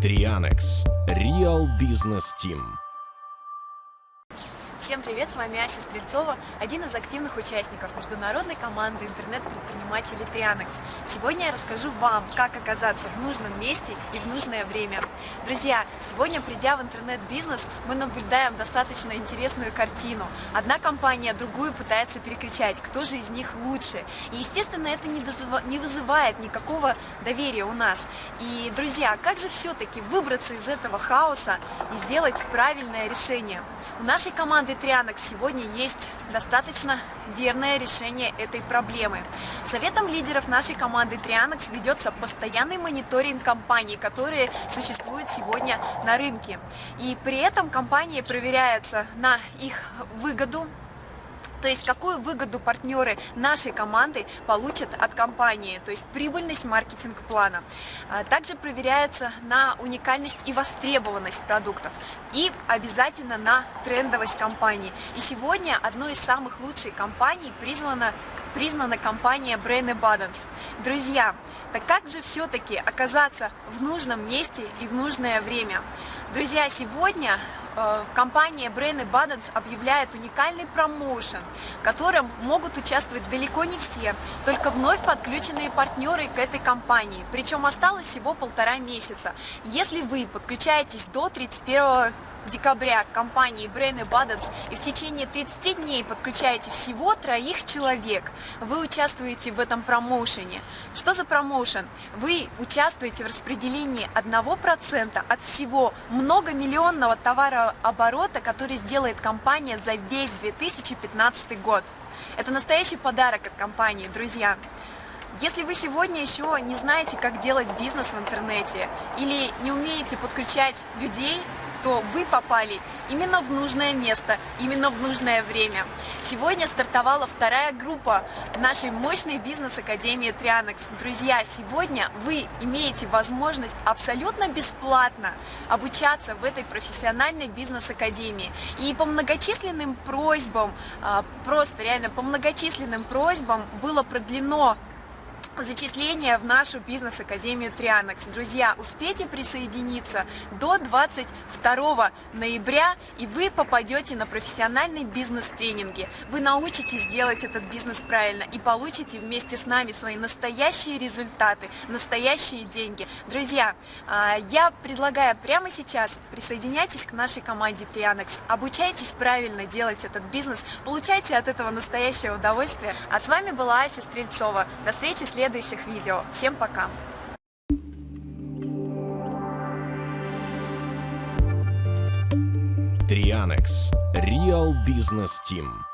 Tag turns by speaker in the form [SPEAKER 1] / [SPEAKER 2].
[SPEAKER 1] Трианекс. Real Business Team.
[SPEAKER 2] Всем привет, с вами Ася Стрельцова, один из активных участников международной команды интернет-предпринимателей Трианекс. Сегодня я расскажу вам, как оказаться в нужном месте и в нужное время. Друзья, сегодня, придя в интернет-бизнес, мы наблюдаем достаточно интересную картину. Одна компания другую пытается перекричать, кто же из них лучше. И, естественно, это не вызывает никакого доверия у нас. И, друзья, как же все-таки выбраться из этого хаоса и сделать правильное решение? У нашей команды Трианекс сегодня есть достаточно верное решение этой проблемы. Советом лидеров нашей команды Трианекс ведется постоянный мониторинг компаний, которые существуют сегодня на рынке. И при этом компании проверяются на их выгоду, то есть какую выгоду партнеры нашей команды получат от компании, то есть прибыльность маркетинг-плана. А, также проверяется на уникальность и востребованность продуктов и обязательно на трендовость компании. И сегодня одной из самых лучших компаний призвана признана компания Brain Abundance. Друзья, так как же все-таки оказаться в нужном месте и в нужное время? Друзья, сегодня компания Brain Abundance объявляет уникальный промоушен, в котором могут участвовать далеко не все, только вновь подключенные партнеры к этой компании. Причем осталось всего полтора месяца. Если вы подключаетесь до 31 декабря компании Brain Abundance и в течение 30 дней подключаете всего троих человек, вы участвуете в этом промоушене. Что за промоушен? Вы участвуете в распределении 1% от всего многомиллионного товарооборота, который сделает компания за весь 2015 год. Это настоящий подарок от компании, друзья. Если вы сегодня еще не знаете, как делать бизнес в интернете или не умеете подключать людей то вы попали именно в нужное место, именно в нужное время. Сегодня стартовала вторая группа нашей мощной бизнес-академии Трианекс. Друзья, сегодня вы имеете возможность абсолютно бесплатно обучаться в этой профессиональной бизнес-академии. И по многочисленным просьбам, а, просто реально по многочисленным просьбам было продлено зачисление в нашу бизнес-академию Трианекс. Друзья, успейте присоединиться до 22 ноября, и вы попадете на профессиональные бизнес-тренинги. Вы научитесь делать этот бизнес правильно и получите вместе с нами свои настоящие результаты, настоящие деньги. Друзья, а, я предлагаю прямо сейчас присоединяйтесь к нашей команде Трианекс, обучайтесь правильно делать этот бизнес, получайте от этого настоящее удовольствие. А с вами была Ася Стрельцова. До встречи в следующем следующих видео. Всем пока!
[SPEAKER 1] Трианекс. Real Business Team.